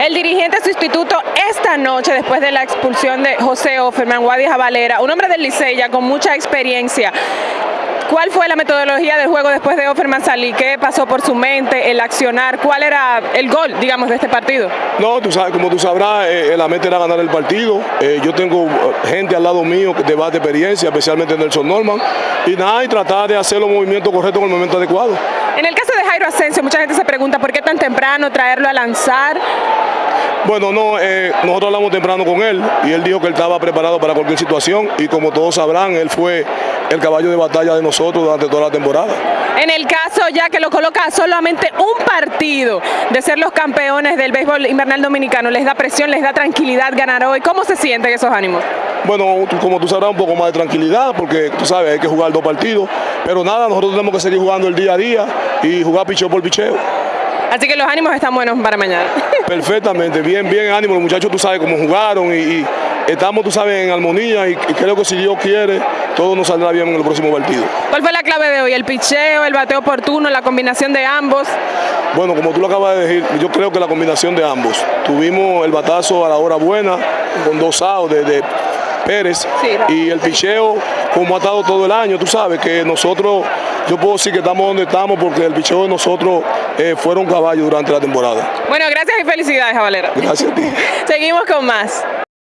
El dirigente sustituto esta noche, después de la expulsión de José Offerman, Guadias Valera, un hombre del Licey con mucha experiencia. ¿Cuál fue la metodología del juego después de Offerman salir? ¿Qué pasó por su mente, el accionar? ¿Cuál era el gol, digamos, de este partido? No, tú sabes, como tú sabrás, eh, la meta era ganar el partido. Eh, yo tengo eh, gente al lado mío que te va de experiencia, especialmente Nelson Norman. Y nada, y tratar de hacer los movimientos correctos en el momento adecuado. En el caso de Jairo Asensio, mucha gente se pregunta por qué tan temprano traerlo a lanzar. Bueno, no, eh, nosotros hablamos temprano con él y él dijo que él estaba preparado para cualquier situación y como todos sabrán, él fue el caballo de batalla de nosotros durante toda la temporada. En el caso ya que lo coloca solamente un partido de ser los campeones del béisbol invernal dominicano, ¿les da presión, les da tranquilidad ganar hoy? ¿Cómo se sienten esos ánimos? Bueno, como tú sabrás, un poco más de tranquilidad porque tú sabes, hay que jugar dos partidos, pero nada, nosotros tenemos que seguir jugando el día a día y jugar picheo por picheo. Así que los ánimos están buenos para mañana. Perfectamente, bien, bien ánimo. Los muchachos, tú sabes cómo jugaron y, y estamos, tú sabes, en armonía y, y, creo que si Dios quiere, todo nos saldrá bien en el próximo partido. ¿Cuál fue la clave de hoy? ¿El picheo, el bateo oportuno, la combinación de ambos? Bueno, como tú lo acabas de decir, yo creo que la combinación de ambos. Tuvimos el batazo a la hora buena, con dos outs de, de Pérez sí, y el picheo como ha estado todo el año, tú sabes que nosotros, yo puedo decir que estamos donde estamos porque el picheo de nosotros eh, fueron caballos durante la temporada. Bueno, gracias y felicidades, Valera. Gracias a ti. Seguimos con más.